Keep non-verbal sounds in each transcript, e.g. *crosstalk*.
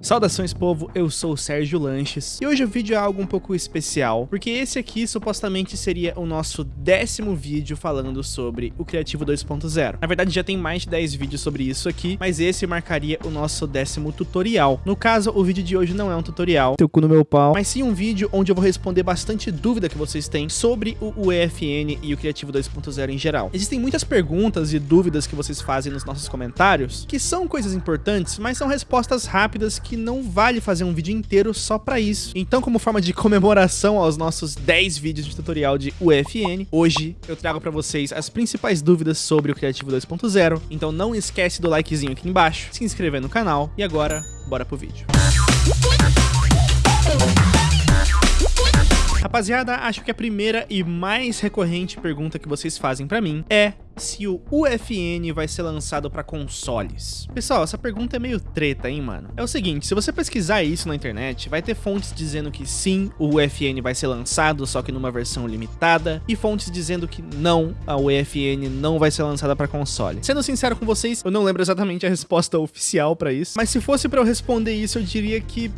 Saudações povo, eu sou o Sérgio Lanches e hoje o vídeo é algo um pouco especial, porque esse aqui supostamente seria o nosso décimo vídeo falando sobre o Criativo 2.0. Na verdade já tem mais de 10 vídeos sobre isso aqui, mas esse marcaria o nosso décimo tutorial. No caso, o vídeo de hoje não é um tutorial, teu cu no meu pau, mas sim um vídeo onde eu vou responder bastante dúvida que vocês têm sobre o UEFN e o Criativo 2.0 em geral. Existem muitas perguntas e dúvidas que vocês fazem nos nossos comentários, que são coisas importantes, mas são respostas rápidas que não vale fazer um vídeo inteiro só pra isso. Então, como forma de comemoração aos nossos 10 vídeos de tutorial de UFN, hoje eu trago pra vocês as principais dúvidas sobre o Criativo 2.0. Então não esquece do likezinho aqui embaixo, se inscrever no canal e agora, bora pro vídeo. Rapaziada, acho que a primeira e mais recorrente pergunta que vocês fazem pra mim é se o UFN vai ser lançado para consoles. Pessoal, essa pergunta é meio treta, hein, mano? É o seguinte, se você pesquisar isso na internet, vai ter fontes dizendo que sim, o UFN vai ser lançado, só que numa versão limitada, e fontes dizendo que não, a UFN não vai ser lançada para console. Sendo sincero com vocês, eu não lembro exatamente a resposta oficial para isso, mas se fosse para eu responder isso, eu diria que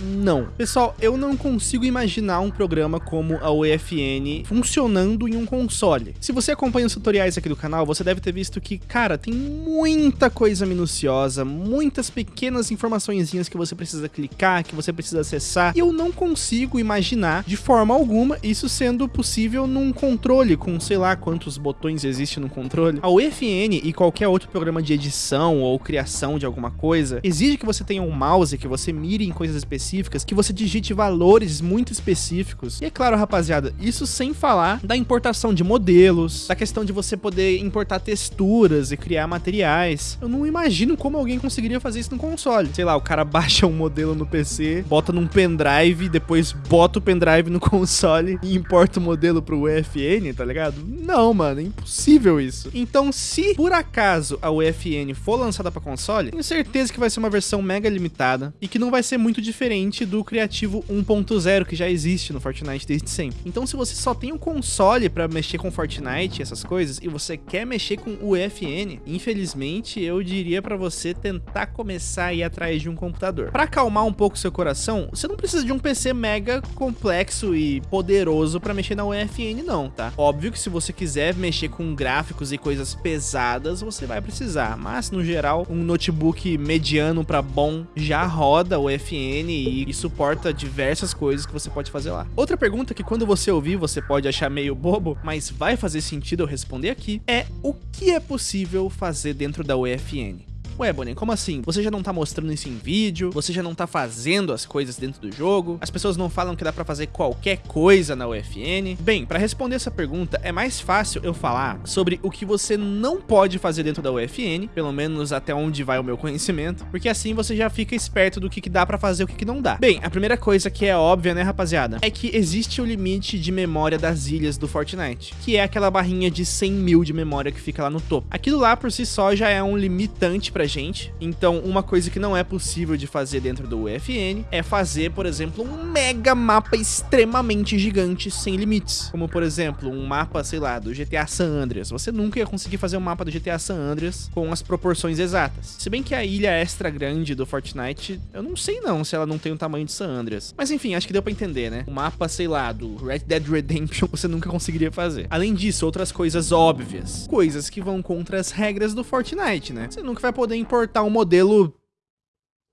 não. Pessoal, eu não consigo imaginar um programa como a UEFN funcionando em um console. Se você acompanha os tutoriais aqui do canal, você deve ter visto que, cara, tem muita coisa minuciosa, muitas pequenas informaçõezinhas que você precisa clicar, que você precisa acessar, e eu não consigo imaginar de forma alguma isso sendo possível num controle com sei lá quantos botões existe no controle. A UEFN e qualquer outro programa de edição ou criação de alguma coisa exige que você tenha um mouse, que você mire em coisas específicas específicas, que você digite valores muito específicos. E é claro, rapaziada, isso sem falar da importação de modelos, da questão de você poder importar texturas e criar materiais. Eu não imagino como alguém conseguiria fazer isso no console. Sei lá, o cara baixa um modelo no PC, bota num pendrive, depois bota o pendrive no *laughs* console e importa o modelo pro UFN, tá ligado? Não, mano, é impossível isso. Então, se por acaso a UFN for lançada para console, tenho certeza que vai ser uma versão mega limitada e que não vai ser muito diferente diferente do Criativo 1.0 que já existe no Fortnite desde sempre. Então se você só tem um console para mexer com Fortnite, essas coisas, e você quer mexer com o UFN, infelizmente eu diria para você tentar começar a ir atrás de um computador. Para acalmar um pouco seu coração, você não precisa de um PC mega complexo e poderoso para mexer na UFN não, tá? Óbvio que se você quiser mexer com gráficos e coisas pesadas, você vai precisar, mas no geral, um notebook mediano para bom já roda o UFN e, suporta diversas coisas que você pode fazer lá. Outra pergunta que quando você ouvir você pode achar meio bobo, mas vai fazer sentido eu responder aqui, é o que é possível fazer dentro da UFN? Ué, Bonnie, como assim? Você já não tá mostrando isso em vídeo? Você já não tá fazendo as coisas dentro do jogo? As pessoas não falam que dá pra fazer qualquer coisa na UFN? Bem, pra responder essa pergunta, é mais fácil eu falar sobre o que você não pode fazer dentro da UFN, pelo menos até onde vai o meu conhecimento, porque assim você já fica esperto do que, que dá pra fazer e o que, que não dá. Bem, a primeira coisa que é óbvia, né, rapaziada, é que existe o limite de memória das ilhas do Fortnite, que é aquela barrinha de 100 mil de memória que fica lá no topo. Aquilo lá por si só já é um limitante pra gente. Então, uma coisa que não é possível de fazer dentro do UFN é fazer, por exemplo, um mega mapa extremamente gigante sem limites. Como, por exemplo, um mapa, sei lá, do GTA San Andreas. Você nunca ia conseguir fazer um mapa do GTA San Andreas com as proporções exatas. Se bem que a ilha extra grande do Fortnite, eu não sei não se ela não tem o tamanho de San Andreas. Mas enfim, acho que deu pra entender, né? O mapa, sei lá, do Red Dead Redemption *laughs* você nunca conseguiria fazer. Além disso, outras coisas óbvias. Coisas que vão contra as regras do Fortnite, né? Você nunca vai poder importar um modelo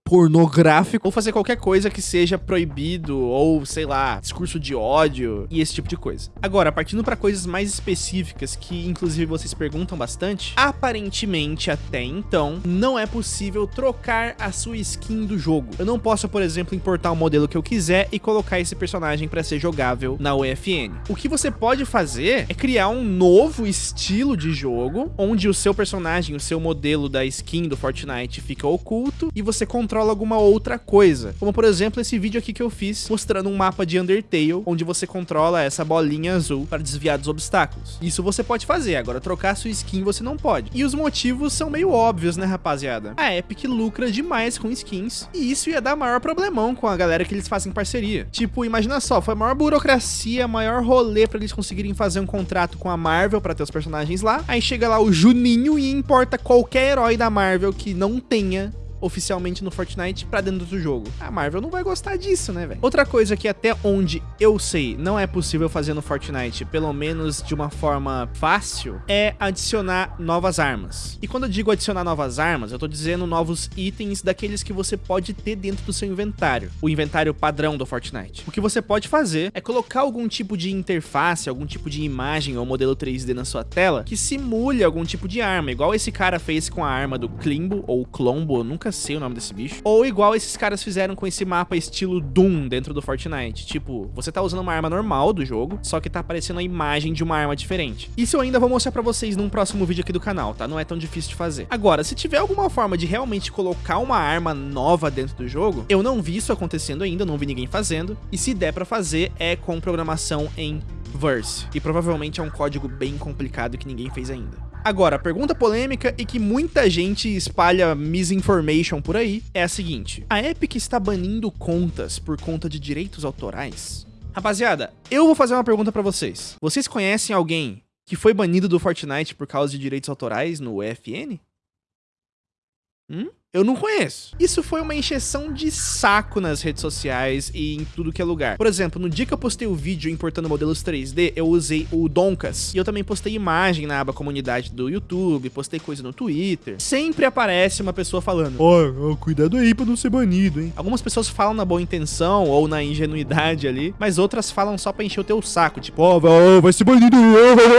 pornográfico ou fazer qualquer coisa que seja proibido ou, sei lá, discurso de ódio e esse tipo de coisa. Agora, partindo para coisas mais específicas que inclusive vocês perguntam bastante, aparentemente até então não é possível trocar a sua skin do jogo. Eu não posso, por exemplo, importar o um modelo que eu quiser e colocar esse personagem para ser jogável na UFN. O que você pode fazer é criar um novo estilo de jogo onde o seu personagem, o seu modelo da skin do Fortnite fica oculto e você controla controla alguma outra coisa. Como, por exemplo, esse vídeo aqui que eu fiz, mostrando um mapa de Undertale, onde você controla essa bolinha azul para desviar dos obstáculos. Isso você pode fazer, agora trocar sua skin você não pode. E os motivos são meio óbvios, né, rapaziada? A Epic lucra demais com skins, e isso ia dar maior problemão com a galera que eles fazem parceria. Tipo, imagina só, foi a maior burocracia, maior rolê para eles conseguirem fazer um contrato com a Marvel para ter os personagens lá. Aí chega lá o Juninho e importa qualquer herói da Marvel que não tenha oficialmente no Fortnite pra dentro do jogo. A Marvel não vai gostar disso, né, velho? Outra coisa que até onde eu sei não é possível fazer no Fortnite, pelo menos de uma forma fácil, é adicionar novas armas. E quando eu digo adicionar novas armas, eu tô dizendo novos itens daqueles que você pode ter dentro do seu inventário. O inventário padrão do Fortnite. O que você pode fazer é colocar algum tipo de interface, algum tipo de imagem ou modelo 3D na sua tela que simule algum tipo de arma, igual esse cara fez com a arma do Klimbo ou Clombo, eu nunca sei o nome desse bicho. Ou igual esses caras fizeram com esse mapa estilo Doom dentro do Fortnite. Tipo, você tá usando uma arma normal do jogo, só que tá aparecendo a imagem de uma arma diferente. Isso eu ainda vou mostrar pra vocês num próximo vídeo aqui do canal, tá? Não é tão difícil de fazer. Agora, se tiver alguma forma de realmente colocar uma arma nova dentro do jogo, eu não vi isso acontecendo ainda, não vi ninguém fazendo. E se der pra fazer, é com programação em Verse. E provavelmente é um código bem complicado que ninguém fez ainda. Agora, a pergunta polêmica e que muita gente espalha misinformation por aí é a seguinte: a Epic está banindo contas por conta de direitos autorais? Rapaziada, eu vou fazer uma pergunta pra vocês. Vocês conhecem alguém que foi banido do Fortnite por causa de direitos autorais no EFN? Hum? Eu não conheço. Isso foi uma encheção de saco nas redes sociais e em tudo que é lugar. Por exemplo, no dia que eu postei o vídeo importando modelos 3D, eu usei o Donkas. E eu também postei imagem na aba comunidade do YouTube, postei coisa no Twitter. Sempre aparece uma pessoa falando, ó, oh, cuidado aí pra não ser banido, hein. Algumas pessoas falam na boa intenção ou na ingenuidade ali, mas outras falam só pra encher o teu saco, tipo, ó, oh, vai ser banido.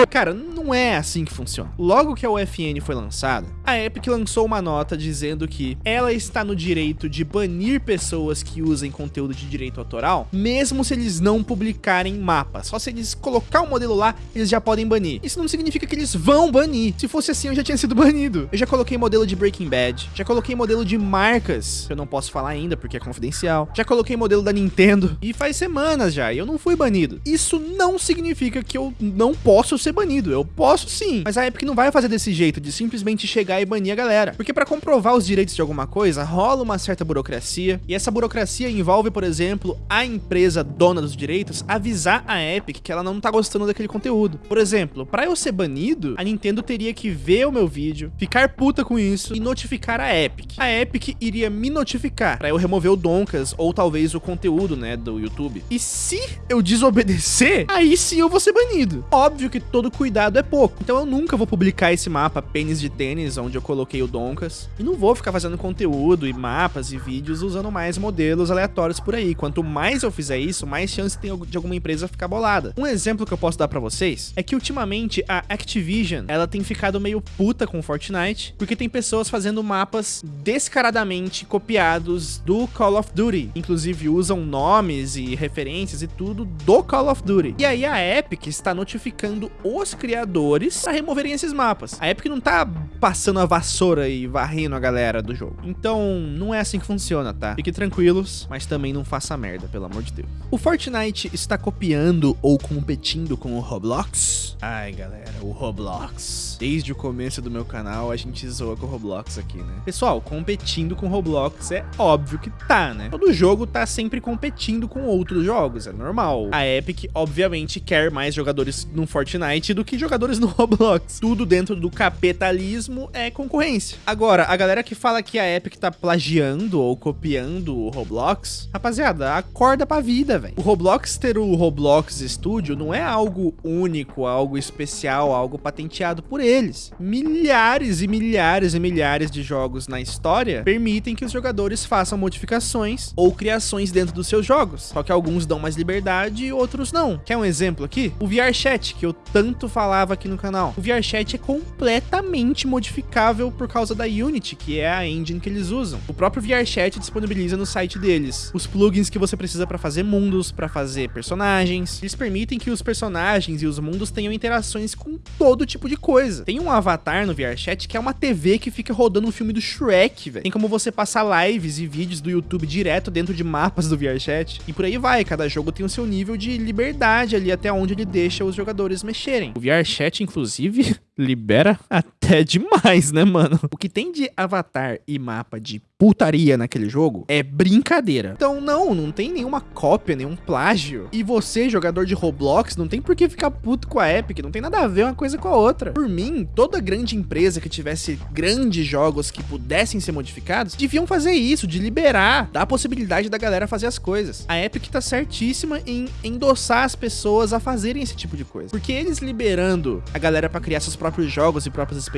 Cara, não é assim que funciona. Logo que a UFN foi lançada, a Epic lançou uma nota dizendo que que ela está no direito de banir pessoas que usem conteúdo de direito autoral, mesmo se eles não publicarem mapa. Só se eles colocar o modelo lá, eles já podem banir. Isso não significa que eles vão banir. Se fosse assim, eu já tinha sido *laughs* banido. Eu já coloquei modelo de Breaking Bad, já coloquei modelo de marcas, que eu não posso falar ainda porque é confidencial. Já coloquei modelo da Nintendo e faz semanas já, e eu não fui banido. Isso não significa que eu não posso ser banido. Eu posso sim, mas a Epic não vai fazer desse jeito de simplesmente chegar e banir a galera. Porque para comprovar os direitos de alguma coisa, rola uma certa burocracia, e essa burocracia envolve, por exemplo, a empresa dona dos direitos avisar a Epic que ela não tá gostando daquele conteúdo. Por exemplo, para eu ser banido, a Nintendo teria que ver o meu vídeo, ficar puta com isso e notificar a Epic. A Epic iria me notificar para eu remover o Donkas ou talvez o conteúdo, né, do YouTube. E se eu desobedecer, aí sim eu vou ser banido. Óbvio que todo cuidado é pouco, então eu nunca vou publicar esse mapa pênis de tênis onde eu coloquei o Donkas e não vou ficar fazendo conteúdo e mapas e vídeos usando mais modelos aleatórios por aí. Quanto mais eu fizer isso, mais chance tem de alguma empresa ficar bolada. Um exemplo que eu posso dar pra vocês é que ultimamente a Activision, ela tem ficado meio puta com Fortnite, porque tem pessoas fazendo mapas descaradamente copiados do Call of Duty. Inclusive usam nomes e referências e tudo do Call of Duty. E aí a Epic está notificando os criadores para removerem esses mapas. A Epic não tá passando a vassoura e varrendo a galera do jogo. Então, não é assim que funciona, tá? Fiquem tranquilos, mas também não faça merda, pelo amor de Deus. O Fortnite está copiando ou competindo com o Roblox? Ai, galera, o Roblox. Desde o começo do meu canal, a gente zoa com o Roblox aqui, né? Pessoal, competindo com o Roblox é óbvio que tá, né? Todo jogo tá sempre competindo com outros jogos, é normal. A Epic, obviamente, quer mais jogadores no Fortnite do que jogadores no *laughs* Roblox. Tudo dentro do capitalismo é concorrência. Agora, a galera que fala fala que a Epic tá plagiando ou copiando o Roblox, rapaziada, acorda pra vida, velho. O Roblox ter o Roblox Studio não é algo único, algo especial, algo patenteado por eles. Milhares e milhares e milhares de jogos na história permitem que os jogadores façam modificações ou criações dentro dos seus jogos, só que alguns dão mais liberdade e outros não. Quer um exemplo aqui? O VRChat, que eu tanto falava aqui no canal. O VRChat é completamente modificável por causa da Unity, que é a engine que eles usam. O próprio VRChat disponibiliza no site deles os plugins que você precisa para fazer mundos, para fazer personagens. Eles permitem que os personagens e os mundos tenham interações com todo tipo de coisa. Tem um avatar no VRChat que é uma TV que fica rodando um filme do Shrek, velho. Tem como você passar lives e vídeos do YouTube direto dentro de mapas do VRChat. E por aí vai, cada jogo tem o seu nível de liberdade ali até onde ele deixa os jogadores mexerem. O VRChat, inclusive, *laughs* libera até *laughs* demais, né, mano? O que tem de avatar e mapa de putaria naquele jogo é brincadeira. Então, não, não tem nenhuma cópia, nenhum plágio. E você, jogador de Roblox, não tem por que ficar puto com a Epic, não tem nada a ver uma coisa com a outra. Por mim, toda grande empresa que tivesse grandes jogos que pudessem ser modificados, deviam fazer isso, de liberar, dar a possibilidade da galera fazer as coisas. A Epic tá certíssima em endossar as pessoas a fazerem esse tipo de coisa. Porque eles liberando a galera para criar seus próprios jogos e próprias experiências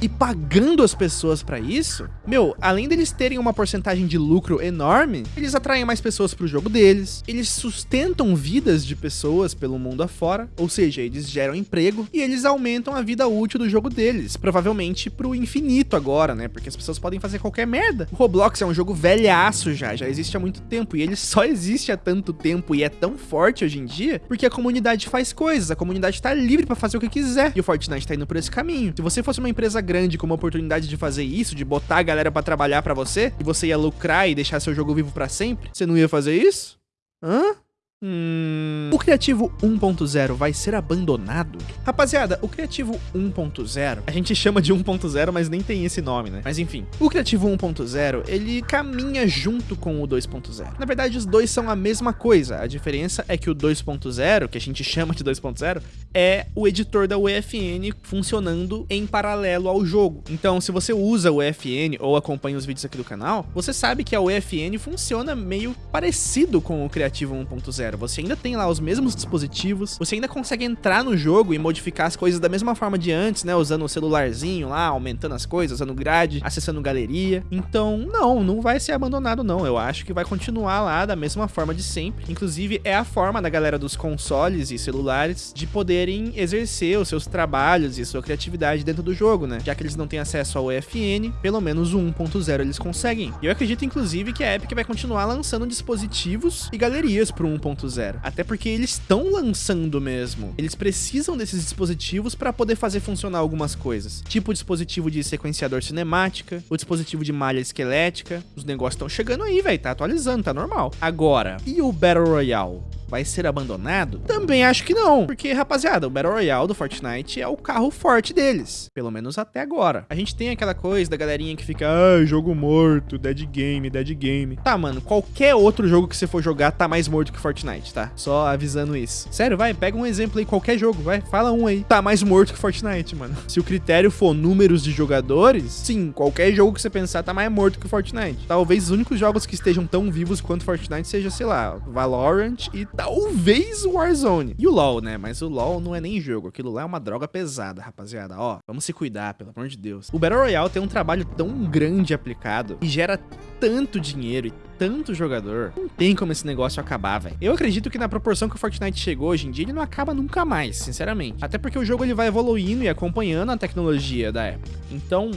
e pagando as pessoas para isso, meu, além deles terem uma porcentagem de lucro enorme, eles atraem mais pessoas pro jogo deles, eles sustentam vidas de pessoas pelo mundo afora, ou seja, eles geram emprego e eles aumentam a vida útil do jogo deles, provavelmente pro infinito agora, né? Porque as pessoas podem fazer qualquer merda. O Roblox é um jogo velhaço já, já existe há muito tempo e ele só existe há tanto tempo e é tão forte hoje em dia porque a comunidade faz coisas, a comunidade tá livre para fazer o que quiser e o Fortnite tá indo por esse caminho. Se você fosse uma empresa grande com uma oportunidade de fazer isso, de botar a galera para trabalhar para você e você ia lucrar e deixar seu jogo vivo para sempre, você não ia fazer isso? Hã? Hum... O Criativo 1.0 vai ser abandonado? Rapaziada, o Criativo 1.0, a gente chama de 1.0, mas nem tem esse nome, né? Mas enfim, o Criativo 1.0, ele caminha junto com o 2.0. Na verdade, os dois são a mesma coisa, a diferença é que o 2.0, que a gente *laughs* chama de 2.0, é o editor da UEFN funcionando em paralelo ao jogo. Então, se você usa o UEFN ou acompanha os vídeos aqui do canal, você sabe que a UEFN funciona meio parecido com o Criativo 1.0 você ainda tem lá os mesmos dispositivos, você ainda consegue entrar no jogo e modificar as coisas da mesma forma de antes, né? Usando o celularzinho lá, aumentando as coisas, usando grade, acessando galeria. Então, não, não vai ser abandonado não. Eu acho que vai continuar lá da mesma forma de sempre. Inclusive, é a forma da galera dos consoles e celulares de poderem exercer os seus trabalhos e sua criatividade dentro do jogo, né? Já que eles não têm acesso ao EFN, pelo menos o 1.0 eles conseguem. E eu acredito, inclusive, que a Epic vai continuar lançando dispositivos e galerias pro 1.0 2.0. Até porque eles estão lançando mesmo. Eles precisam desses dispositivos para poder fazer funcionar algumas coisas. Tipo o dispositivo de sequenciador cinemática, o dispositivo de malha esquelética. Os negócios estão chegando aí, velho. Tá atualizando, tá normal. Agora, e o Battle Royale? vai ser abandonado? Também acho que não, porque, rapaziada, o Battle Royale do Fortnite é o carro forte deles, pelo menos até agora. A gente tem aquela coisa da galerinha que fica, ah, jogo morto, dead game, dead game. Tá, mano, qualquer outro jogo que você for jogar tá mais morto que Fortnite, tá? Só avisando isso. Sério, vai, pega um exemplo aí, qualquer jogo, vai, fala um aí. Tá mais morto que Fortnite, mano. Se o critério for números de jogadores, sim, qualquer jogo que você pensar tá mais morto que Fortnite. Talvez os únicos jogos que estejam tão vivos quanto Fortnite seja, sei lá, Valorant e talvez Warzone. E o LoL, né? Mas o LoL não é nem jogo. Aquilo lá é uma droga pesada, rapaziada. Ó, vamos se cuidar, pelo amor de Deus. O Battle Royale tem um trabalho tão grande aplicado e gera tanto dinheiro e tanto jogador, não tem como esse negócio acabar, velho. Eu acredito que na proporção que o Fortnite chegou hoje em dia, ele não acaba nunca mais, sinceramente. Até porque o jogo ele vai evoluindo e acompanhando a tecnologia da época. Então,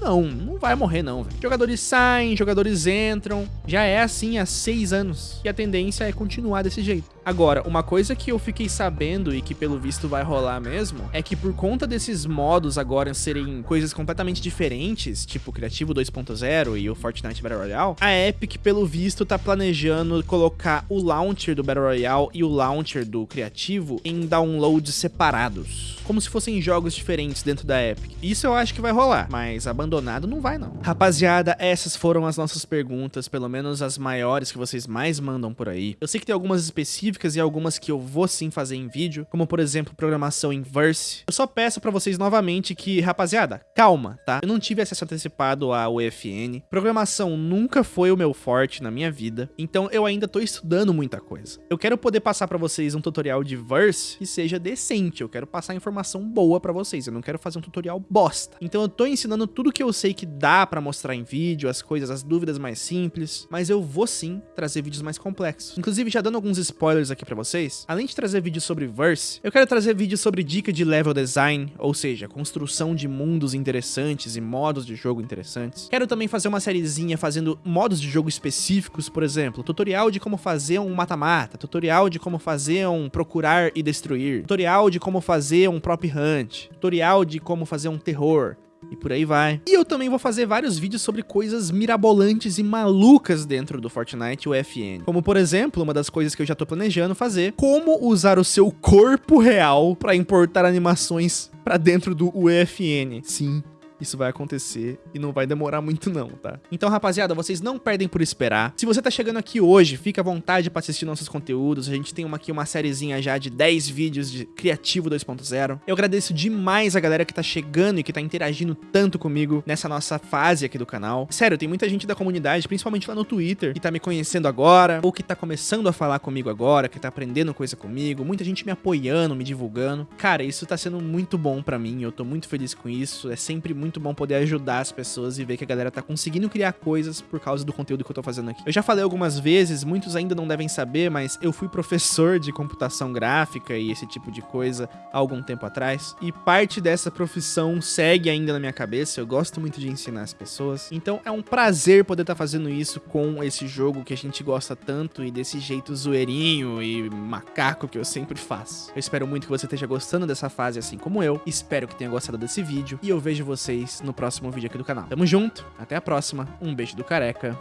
não, não vai morrer não, velho. Jogadores saem, jogadores entram. Já é assim há seis anos. E a tendência é continuar desse jeito. Agora, uma coisa que eu fiquei sabendo e que pelo visto vai rolar mesmo, é que por conta desses modos agora serem coisas completamente diferentes, tipo Criativo 2.0 e o Fortnite Battle Royale, a Epic pelo visto tá planejando colocar o launcher do Battle Royale e o launcher do Criativo em downloads separados, como se fossem jogos diferentes dentro da Epic. Isso eu acho que vai rolar, mas abandonado não vai não. Rapaziada, essas foram as nossas perguntas, pelo menos as maiores que vocês mais mandam por aí. Eu sei que tem algumas específicas específicas e algumas que eu vou sim fazer em vídeo, como por exemplo programação em Verse. Eu só peço pra vocês novamente que, rapaziada, calma, tá? Eu não tive acesso antecipado à UFN, programação nunca foi o meu forte na minha vida, então eu ainda tô estudando muita coisa. Eu quero poder passar pra vocês um tutorial de Verse que seja decente, eu quero passar informação boa pra vocês, eu não quero fazer um tutorial bosta. Então eu tô ensinando tudo que eu sei que dá pra mostrar em vídeo, as coisas, as dúvidas mais simples, mas eu vou sim trazer vídeos mais complexos. Inclusive, já dando alguns spoilers aqui pra vocês, além de trazer vídeos sobre Verse, eu quero trazer vídeos sobre dica de level design, ou seja, construção de mundos interessantes e modos de jogo interessantes. Quero também fazer uma sériezinha fazendo modos de jogo específicos, por exemplo, tutorial de como fazer um mata-mata, tutorial de como fazer um procurar e destruir, tutorial de como fazer um prop hunt, tutorial de como fazer um terror, e por aí vai. E eu também vou fazer vários vídeos sobre coisas mirabolantes e malucas dentro do Fortnite UFN. Como, por exemplo, uma das coisas que eu já tô planejando fazer, como usar o seu corpo real para importar animações para dentro do UFN. Sim, isso vai acontecer e não vai demorar muito não, tá? Então, rapaziada, vocês não perdem por esperar. Se você tá chegando aqui hoje, fica à vontade pra assistir nossos conteúdos. A gente tem uma, aqui uma sériezinha já de 10 vídeos de Criativo 2.0. Eu agradeço demais a galera que tá chegando e que tá interagindo tanto comigo nessa nossa fase aqui do canal. Sério, tem muita gente da comunidade, principalmente lá no Twitter, que tá me conhecendo agora, ou que tá começando a falar comigo agora, que tá aprendendo coisa comigo, muita gente me apoiando, me divulgando. Cara, isso tá sendo muito bom pra mim, eu tô muito feliz com isso. É sempre muito bom poder ajudar as pessoas e ver que a galera tá conseguindo criar coisas por causa do conteúdo que eu tô fazendo aqui. Eu já falei algumas vezes, muitos ainda não devem saber, mas eu fui professor de computação gráfica e esse tipo de coisa há algum tempo atrás, e parte dessa profissão segue ainda na minha cabeça, eu gosto muito de ensinar as pessoas. Então é um prazer poder estar tá fazendo isso com esse jogo que a gente gosta tanto e desse jeito zoeirinho e macaco que eu sempre faço. Eu espero muito que você esteja gostando dessa fase assim como eu, espero que tenha gostado desse vídeo e eu vejo vocês no próximo vídeo aqui do canal. Tamo junto, até a próxima, um beijo do careca,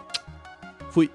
fui!